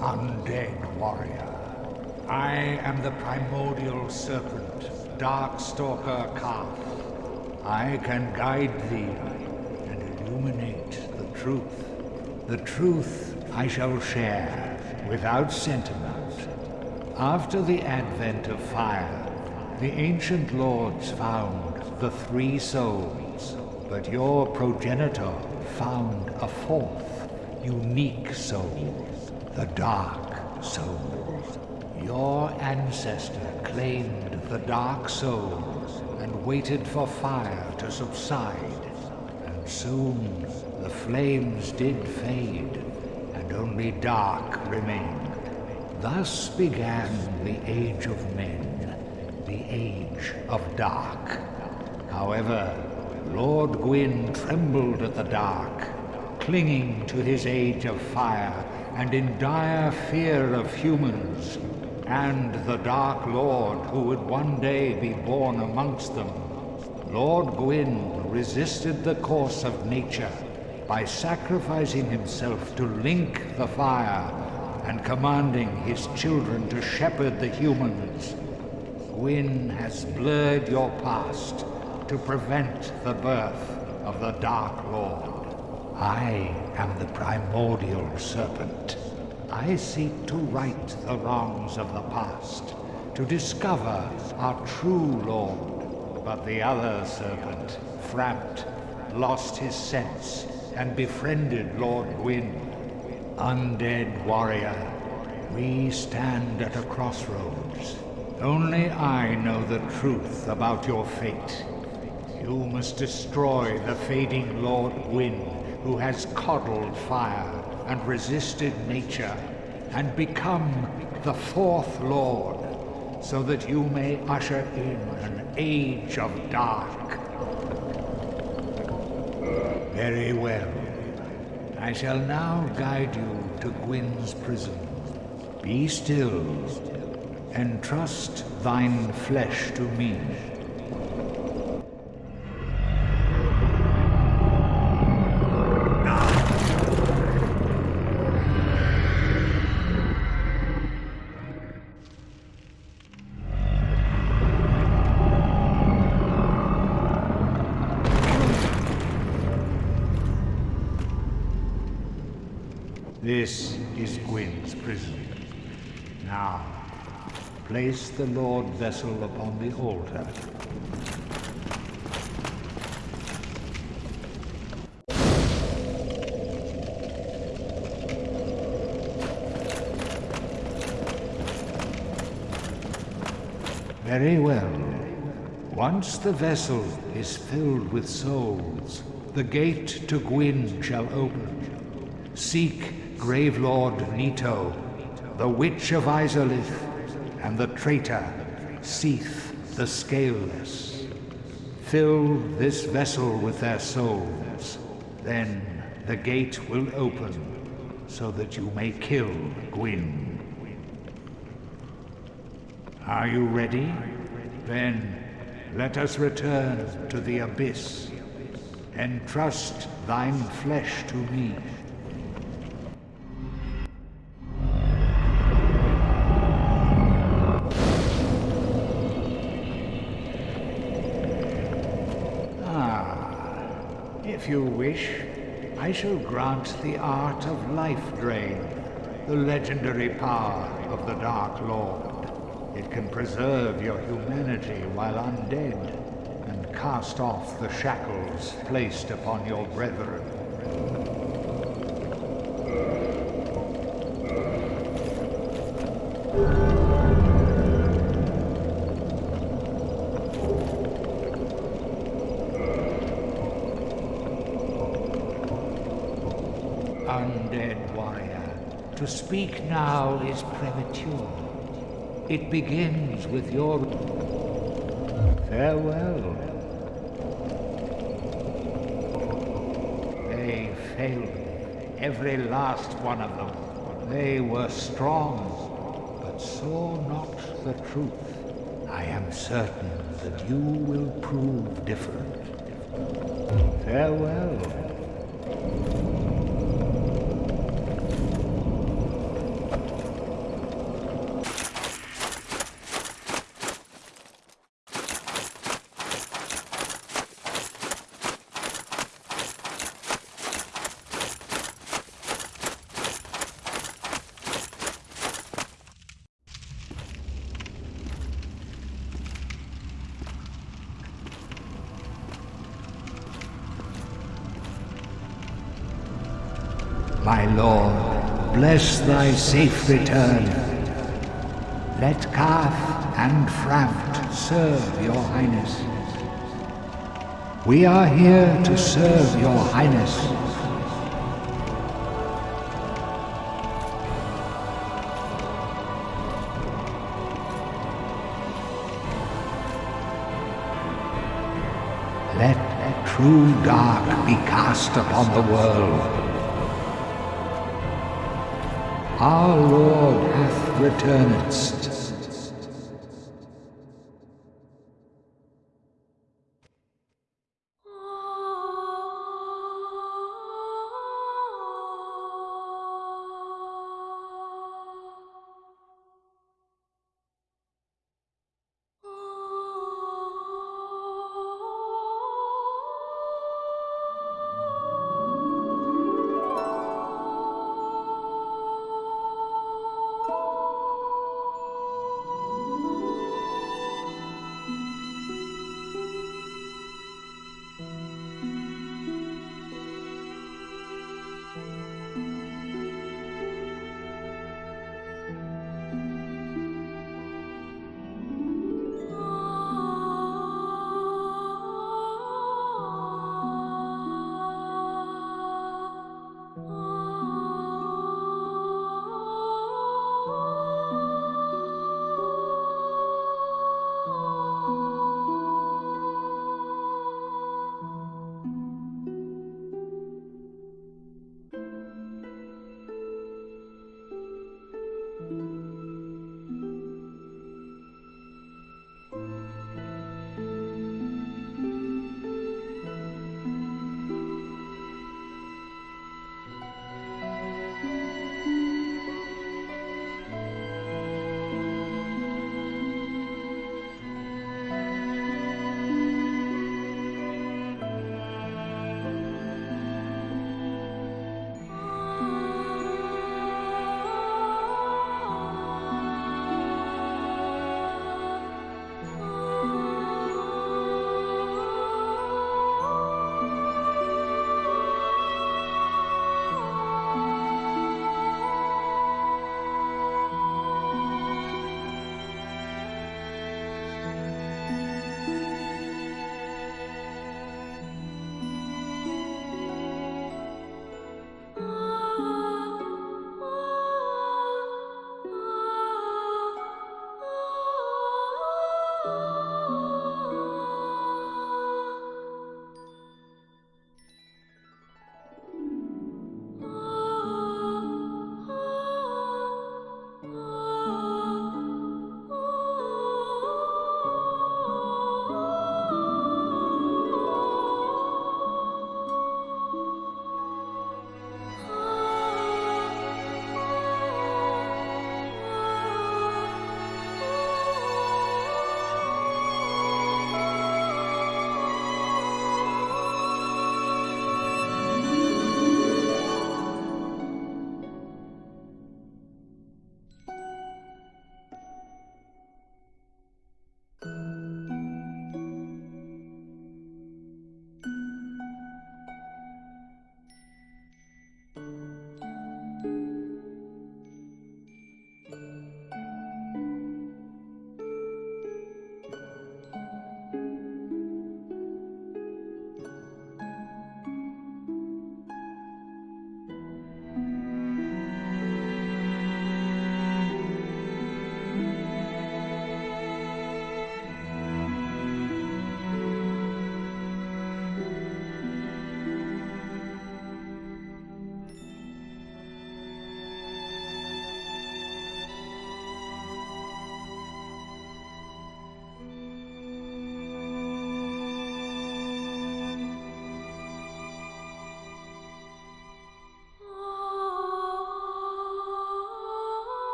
undead warrior. I am the primordial serpent, Darkstalker Kaathe. I can guide thee and illuminate the truth. The truth I shall share without sentiment. After the advent of fire, the ancient lords found the three souls, but your progenitor found a fourth, unique souls, the Dark Souls. Your ancestor claimed the Dark Souls and waited for fire to subside, and soon the flames did fade, and only dark remained. Thus began the Age of Men, the Age of Dark. However, Lord Gwyn trembled at the dark, clinging to his Age of Fire and in dire fear of humans, and the Dark Lord who would one day be born amongst them. Lord Gwyn resisted the course of nature by sacrificing himself to link the fire and commanding his children to shepherd the humans. Gwyn has blurred your past to prevent the birth of the Dark Lord. I am the primordial serpent. I seek to right the wrongs of the past, to discover our true Lord. But the other serpent, Frampt, lost his sense and befriended Lord Gwyn. Undead warrior, we stand at a crossroads. Only I know the truth about your fate. You must destroy the fading Lord Gwyn, who has coddled fire and resisted nature, and become the fourth Lord, so that you may usher in an age of dark. Very well. I shall now guide you to Gwyn's prison. Be still, and trust thine flesh to me. This is Gwyn's prison. Now, place the Lord vessel upon the altar. Very well. Once the vessel is filled with souls, the gate to Gwyn shall open. Seek Grave Lord Nito, the Witch of Izalith, and the traitor, Seath the Scaleless. Fill this vessel with their souls. Then the gate will open, so that you may kill Gwyn. Are you ready? Then let us return to the Abyss. Entrust thine flesh to me. If you wish, I shall grant the art of life drain, the legendary power of the Dark Lord. It can preserve your humanity while undead, and cast off the shackles placed upon your brethren. Undead warrior, to speak now is premature. It begins with your farewell. They failed me, every last one of them. They were strong, but saw not the truth. I am certain that you will prove different. Farewell. My lord, bless thy safe return. Let Kaathe and Frampt serve your highness. We are here to serve your highness. Let a true dark be cast upon the world. Our Lord hath returned.